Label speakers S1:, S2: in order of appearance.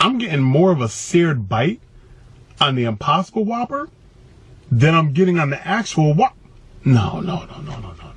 S1: I'm getting more of a seared bite on the Impossible Whopper than I'm getting on the actual Whopper. No, no, no, no, no, no,